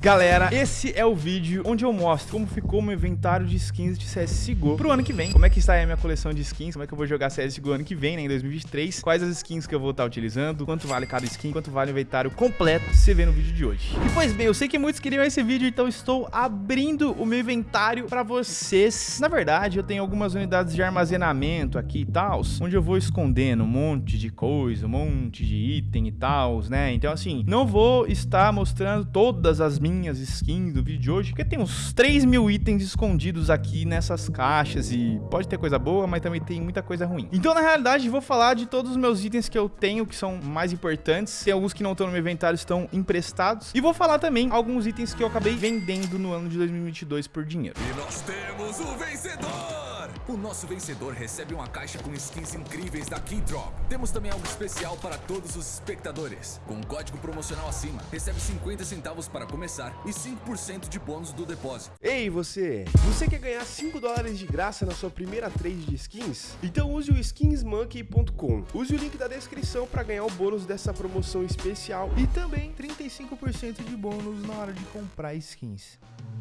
Galera, esse é o vídeo onde eu mostro como ficou meu inventário de skins de CSGO pro ano que vem. Como é que está a minha coleção de skins, como é que eu vou jogar CSGO ano que vem, né, em 2023. Quais as skins que eu vou estar utilizando, quanto vale cada skin, quanto vale o inventário completo, você vê no vídeo de hoje. E pois bem, eu sei que muitos queriam esse vídeo, então estou abrindo o meu inventário pra vocês. Na verdade, eu tenho algumas unidades de armazenamento aqui e tal, onde eu vou escondendo um monte de coisa, um monte de item e tal, né. Então assim, não vou estar mostrando todas as minhas skins do vídeo de hoje, porque tem uns 3 mil itens escondidos aqui nessas caixas e pode ter coisa boa, mas também tem muita coisa ruim. Então, na realidade, vou falar de todos os meus itens que eu tenho, que são mais importantes. Tem alguns que não estão no meu inventário, estão emprestados. E vou falar também alguns itens que eu acabei vendendo no ano de 2022 por dinheiro. E nós temos o vencedor! O nosso vencedor recebe uma caixa com skins incríveis da Keydrop. Temos também algo especial para todos os espectadores. Com um código promocional acima, recebe 50 centavos para começar e 5% de bônus do depósito. Ei, você! Você quer ganhar 5 dólares de graça na sua primeira trade de skins? Então use o skinsmonkey.com. Use o link da descrição para ganhar o bônus dessa promoção especial e também 35% de bônus na hora de comprar skins.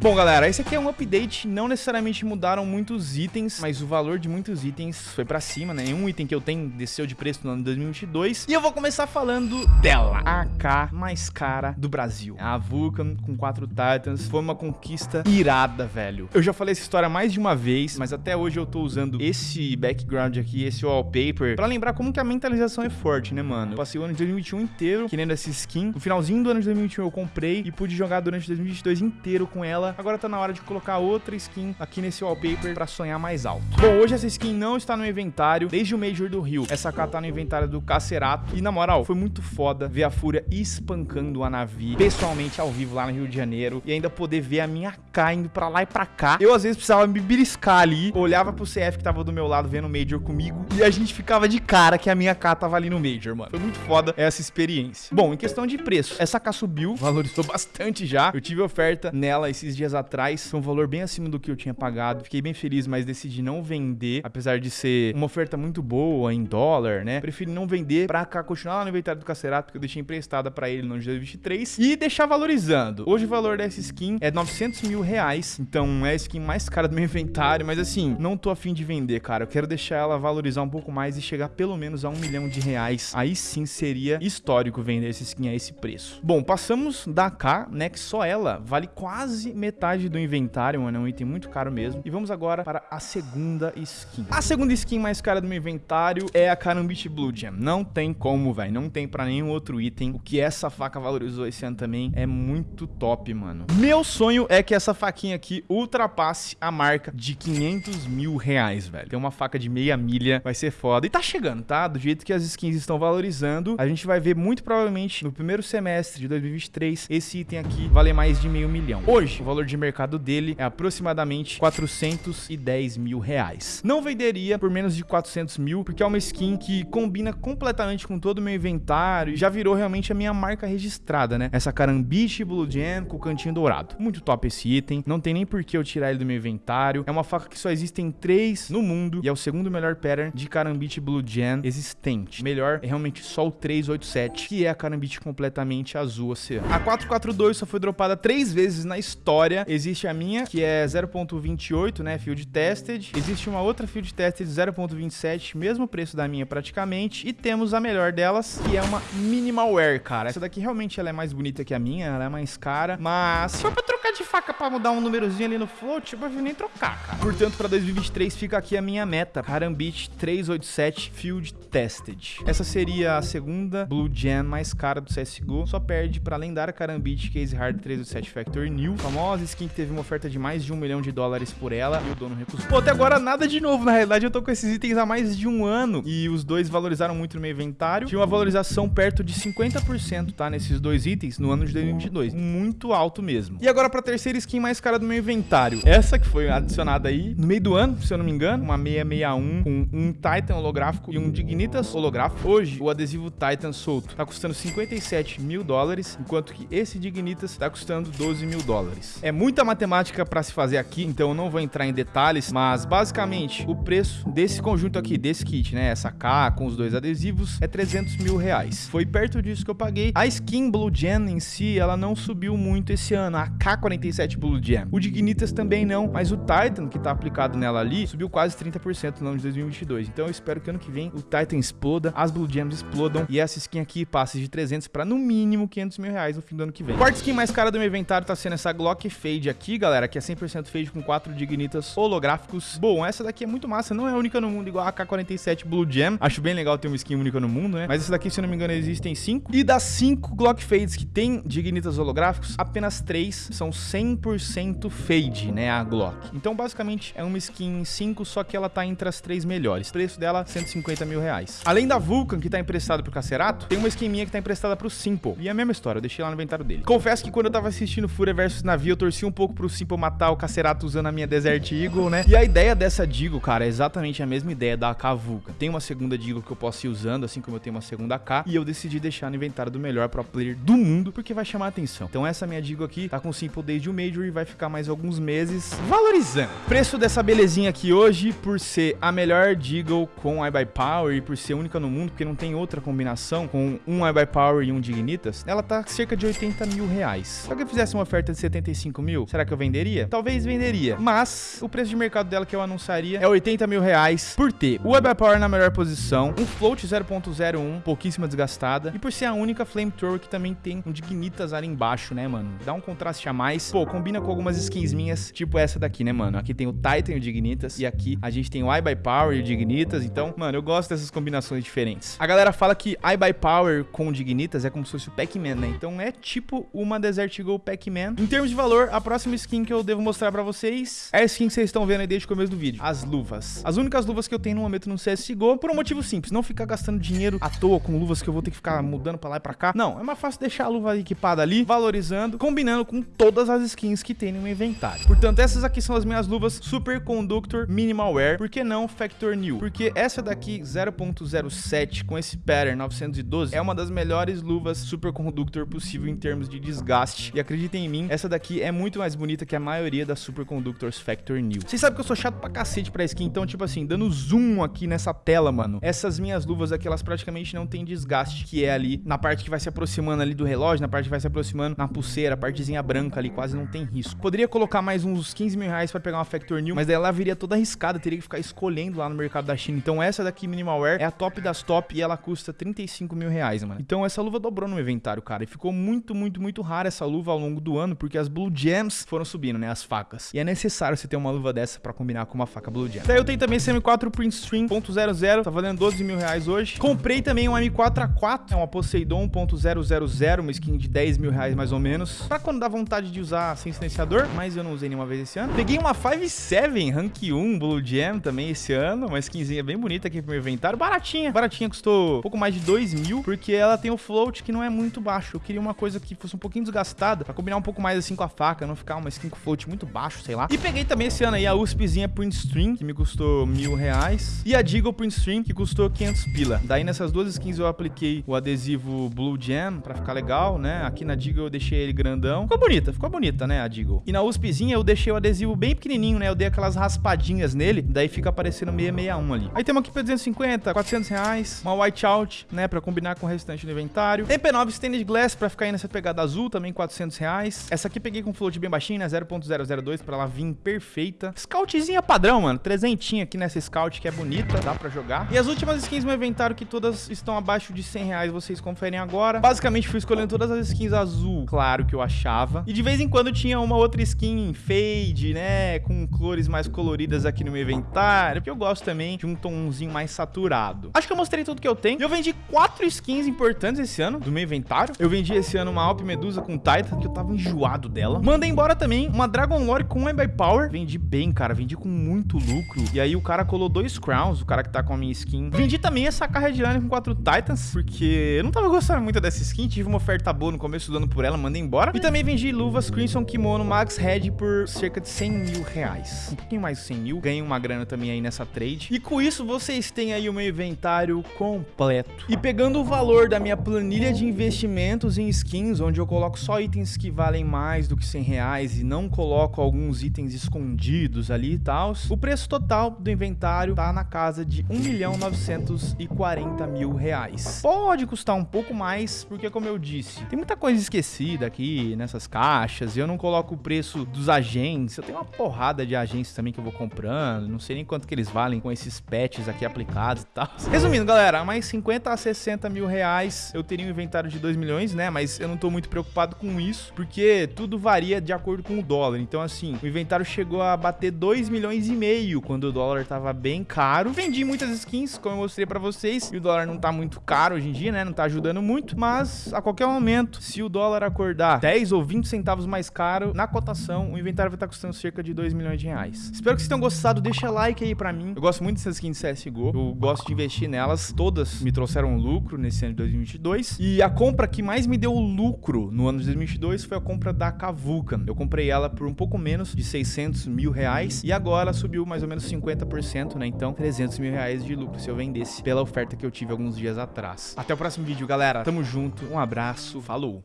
Bom, galera, esse aqui é um update, não necessariamente mudaram muitos itens, mas o valor de muitos itens foi pra cima, né? Um item que eu tenho desceu de preço no ano de 2022. E eu vou começar falando dela, a AK mais cara do Brasil. A Vulcan com quatro Titans, foi uma conquista irada, velho. Eu já falei essa história mais de uma vez, mas até hoje eu tô usando esse background aqui, esse wallpaper, pra lembrar como que a mentalização é forte, né, mano? Eu passei o ano de 2021 inteiro querendo essa skin. No finalzinho do ano de 2021 eu comprei e pude jogar durante 2022 inteiro com ela agora tá na hora de colocar outra skin aqui nesse wallpaper pra sonhar mais alto. Bom, hoje essa skin não está no inventário desde o Major do Rio. Essa AK tá no inventário do Cacerato. E na moral, foi muito foda ver a Fúria espancando a Navi pessoalmente ao vivo lá no Rio de Janeiro e ainda poder ver a minha AK indo pra lá e pra cá. Eu às vezes precisava me beliscar ali, olhava pro CF que tava do meu lado vendo o Major comigo e a gente ficava de cara que a minha AK tava ali no Major, mano. Foi muito foda essa experiência. Bom, em questão de preço, essa AK subiu, valorizou bastante já. Eu tive oferta nela esses dias atrás, foi um valor bem acima do que eu tinha pagado. Fiquei bem feliz, mas decidi não vender, apesar de ser uma oferta muito boa em dólar, né? Preferi não vender pra cá, continuar lá no inventário do Cacerato, porque eu deixei emprestada pra ele no ano de 2023 e deixar valorizando. Hoje o valor dessa skin é 900 mil reais, então é a skin mais cara do meu inventário, mas assim, não tô afim de vender, cara. Eu quero deixar ela valorizar um pouco mais e chegar pelo menos a um milhão de reais. Aí sim seria histórico vender essa skin a esse preço. Bom, passamos da K, né, que só ela vale quase metade do inventário, mano, é um item muito caro mesmo. E vamos agora para a segunda skin. A segunda skin mais cara do meu inventário é a Karambit Blue Gem. Não tem como, velho, não tem pra nenhum outro item. O que essa faca valorizou esse ano também é muito top, mano. Meu sonho é que essa faquinha aqui ultrapasse a marca de 500 mil reais, velho. Tem uma faca de meia milha, vai ser foda. E tá chegando, tá? Do jeito que as skins estão valorizando, a gente vai ver muito provavelmente no primeiro semestre de 2023 esse item aqui valer mais de meio milhão. Hoje, o valor valor de mercado dele é aproximadamente 410 mil reais. Não venderia por menos de 400 mil, porque é uma skin que combina completamente com todo o meu inventário e já virou realmente a minha marca registrada, né? Essa Carambiche Blue Gem com o cantinho dourado. Muito top esse item, não tem nem por que eu tirar ele do meu inventário. É uma faca que só existem três no mundo e é o segundo melhor pattern de Carambiche Blue Gem existente. Melhor é realmente só o 387, que é a Carambiche completamente azul oceano. A 442 só foi dropada três vezes na história. Existe a minha, que é 0.28, né, field tested. Existe uma outra field tested 0.27, mesmo preço da minha praticamente. E temos a melhor delas, que é uma minimal wear, cara. Essa daqui realmente ela é mais bonita que a minha, ela é mais cara, mas for pra trocar de faca pra mudar um númerozinho ali no float, eu vou nem trocar, cara. Portanto, pra 2023 fica aqui a minha meta, Karambit 387 Field Tested. Essa seria a segunda Blue Gem mais cara do CSGO, só perde pra lendária Karambit Case Hard 387 Factor New, famosa skin que teve uma oferta de mais de um milhão de dólares por ela e o dono recusou. Pô, até agora nada de novo, na realidade eu tô com esses itens há mais de um ano e os dois valorizaram muito no meu inventário. Tinha uma valorização perto de 50%, tá, nesses dois itens no ano de 2022. Muito alto mesmo. E agora Bora pra terceira skin mais cara do meu inventário. Essa que foi adicionada aí no meio do ano, se eu não me engano. Uma 661 com um Titan holográfico e um Dignitas holográfico. Hoje, o adesivo Titan solto tá custando 57 mil dólares, enquanto que esse Dignitas tá custando 12 mil dólares. É muita matemática pra se fazer aqui, então eu não vou entrar em detalhes, mas basicamente o preço desse conjunto aqui, desse kit, né? Essa K com os dois adesivos é 300 mil reais. Foi perto disso que eu paguei. A skin Blue Gen em si, ela não subiu muito esse ano. A K47 Blue Gem. O Dignitas também não, mas o Titan, que tá aplicado nela ali, subiu quase 30% no ano de 2022. Então eu espero que ano que vem o Titan exploda, as Blue Gems explodam e essa skin aqui passe de 300 para no mínimo 500 mil reais no fim do ano que vem. Quarta skin mais cara do meu inventário tá sendo essa Glock Fade aqui, galera, que é 100% Fade com 4 Dignitas holográficos. Bom, essa daqui é muito massa, não é única no mundo igual a K47 Blue Gem. Acho bem legal ter uma skin única no mundo, né? Mas essa daqui, se eu não me engano, existem 5. E das 5 Glock Fades que tem Dignitas holográficos, apenas 3 são 100% Fade, né? A Glock. Então, basicamente, é uma skin 5, só que ela tá entre as 3 melhores. Preço dela, 150 mil reais. Além da Vulcan, que tá emprestada pro Cacerato, tem uma skin minha que tá emprestada pro Simple. E é a mesma história, eu deixei lá no inventário dele. Confesso que quando eu tava assistindo Fúria vs Navi, eu torci um pouco pro Simple matar o Cacerato usando a minha Desert Eagle, né? E a ideia dessa Deagle, cara, é exatamente a mesma ideia da AK Vulcan. Tem uma segunda Deagle que eu posso ir usando, assim como eu tenho uma segunda K, e eu decidi deixar no inventário do melhor pro player do mundo, porque vai chamar atenção. Então essa minha Deagle aqui tá com Simple desde o Major e vai ficar mais alguns meses valorizando. Preço dessa belezinha aqui hoje, por ser a melhor Deagle com iBuy Power e por ser única no mundo, porque não tem outra combinação com um iBuy Power e um Dignitas, ela tá cerca de 80 mil reais. Se alguém fizesse uma oferta de 75 mil, será que eu venderia? Talvez venderia, mas o preço de mercado dela que eu anunciaria é 80 mil reais por ter o iBuy Power na melhor posição, um float 0.01, pouquíssima desgastada, e por ser a única Flamethrower que também tem um Dignitas ali embaixo, né, mano? Dá um contraste a mais. Pô, combina com algumas skins minhas, tipo essa daqui, né, mano? Aqui tem o Titan e o Dignitas, e aqui a gente tem o iBuy Power e o Dignitas, então, mano, eu gosto dessas combinações diferentes. A galera fala que iBuy Power com o Dignitas é como se fosse o Pac-Man, né? Então é tipo uma Desert Eagle Pac-Man. Em termos de valor, a próxima skin que eu devo mostrar pra vocês é a skin que vocês estão vendo aí desde o começo do vídeo, as luvas. As únicas luvas que eu tenho no momento no CSGO, por um motivo simples, não ficar gastando dinheiro à toa com luvas que eu vou ter que ficar mudando pra lá e pra cá. Não, é mais fácil deixar a luva equipada ali, valorizando, combinando com todas as skins que tem no meu inventário. Portanto, essas aqui são as minhas luvas Super Conductor Minimal Wear. Por que não Factor New? Porque essa daqui, 0.07, com esse pattern 912, é uma das melhores luvas Super Conductor possível em termos de desgaste. E acreditem em mim, essa daqui é muito mais bonita que a maioria das Super Conductors Factor New. Vocês sabem que eu sou chato pra cacete pra skin, então, tipo assim, dando zoom aqui nessa tela, mano, essas minhas luvas aqui, elas praticamente não tem desgaste, que é ali na parte que vai se aproximando ali do relógio, na parte que vai se aproximando na pulseira, a partezinha branca ali, quase não tem risco. Poderia colocar mais uns 15 mil reais pra pegar uma Factor New, mas daí ela viria toda arriscada, teria que ficar escolhendo lá no mercado da China. Então essa daqui, Minimal Wear, é a top das top e ela custa 35 mil reais, mano. Então essa luva dobrou no inventário, cara, e ficou muito, muito, muito rara essa luva ao longo do ano, porque as Blue Gems foram subindo, né, as facas. E é necessário você ter uma luva dessa pra combinar com uma faca Blue Gem. Daí eu tenho também esse M4 Print Stream .00, tá valendo 12 mil reais hoje. Comprei também um M4A4, é uma Poseidon .000, uma skin de 10 mil reais mais ou menos, pra quando dá vontade de usar sem silenciador, mas eu não usei nenhuma vez esse ano. Peguei uma 5.7 Rank 1 Blue Gem também esse ano, uma skinzinha bem bonita aqui pro meu inventário, baratinha. Baratinha, custou um pouco mais de 2 mil, porque ela tem o float que não é muito baixo. Eu queria uma coisa que fosse um pouquinho desgastada, pra combinar um pouco mais assim com a faca, não ficar uma skin com float muito baixo, sei lá. E peguei também esse ano aí a USPzinha Print Stream, que me custou mil reais, e a Deagle Print Stream, que custou 500 pila. Daí nessas duas skins eu apliquei o adesivo Blue Gem pra ficar legal, né? Aqui na Deagle eu deixei ele grandão. Ficou bonita, ficou bonita, né, a Deagle. E na USPzinha eu deixei o adesivo bem pequenininho, né? Eu dei aquelas raspadinhas nele, daí fica aparecendo 661 ali. Aí temos aqui pra 250, 400 reais, uma whiteout, né, pra combinar com o restante do inventário. MP9 Stainless Glass pra ficar aí nessa pegada azul, também 400 reais. Essa aqui peguei com float bem baixinho, né, 0.002 pra ela vir perfeita. Scoutzinha padrão, mano, trezentinha aqui nessa Scout que é bonita, dá pra jogar. E as últimas skins no inventário que todas estão abaixo de 100 reais, vocês conferem agora. Basicamente fui escolhendo todas as skins azul, claro que eu achava. E de vez em quando tinha uma outra skin fade, né, com cores mais coloridas aqui no meu inventário, porque eu gosto também de um tomzinho mais saturado. Acho que eu mostrei tudo que eu tenho. Eu vendi quatro skins importantes esse ano do meu inventário. Eu vendi esse ano uma Alp Medusa com Titan, que eu tava enjoado dela. Mandei embora também uma Dragon Lore com by Power. Vendi bem, cara, vendi com muito lucro. E aí o cara colou dois Crowns, o cara que tá com a minha skin. Vendi também essa carra de com quatro Titans, porque eu não tava gostando muito dessa skin. Tive uma oferta boa no começo do ano por ela, mandei embora. E também vendi luva luvas Crimson Kimono Max Red por cerca de 100 mil reais. Um pouquinho mais de 100 mil. Ganhei uma grana também aí nessa trade. E com isso, vocês têm aí o meu inventário completo. E pegando o valor da minha planilha de investimentos em skins, onde eu coloco só itens que valem mais do que 100 reais e não coloco alguns itens escondidos ali e tal, o preço total do inventário tá na casa de 1 milhão 940 mil reais. Pode custar um pouco mais, porque como eu disse, tem muita coisa esquecida aqui nessas caixas, e eu não coloco o preço dos agentes, eu tenho uma porrada de agentes também que eu vou comprando, não sei nem quanto que eles valem com esses patches aqui aplicados e tal. Resumindo, galera, mais 50 a 60 mil reais eu teria um inventário de 2 milhões, né, mas eu não tô muito preocupado com isso, porque tudo varia de acordo com o dólar, então assim, o inventário chegou a bater 2 milhões e meio quando o dólar tava bem caro. Vendi muitas skins, como eu mostrei pra vocês, e o dólar não tá muito caro hoje em dia, né, não tá ajudando muito, mas a qualquer momento, se o dólar acordar 10 ou 20 centavos mais caro, na cotação, o inventário vai estar tá custando cerca de 2 milhões de reais. Espero que vocês tenham gostado, deixa like aí pra mim. Eu gosto muito dessas skins CSGO, eu gosto de investir nelas, todas me trouxeram lucro nesse ano de 2022, e a compra que mais me deu lucro no ano de 2022 foi a compra da Kavuka. Eu comprei ela por um pouco menos de 600 mil reais, e agora subiu mais ou menos 50%, né, então 300 mil reais de lucro se eu vendesse pela oferta que eu tive alguns dias atrás. Até o próximo vídeo, galera. Tamo junto, um abraço, falou!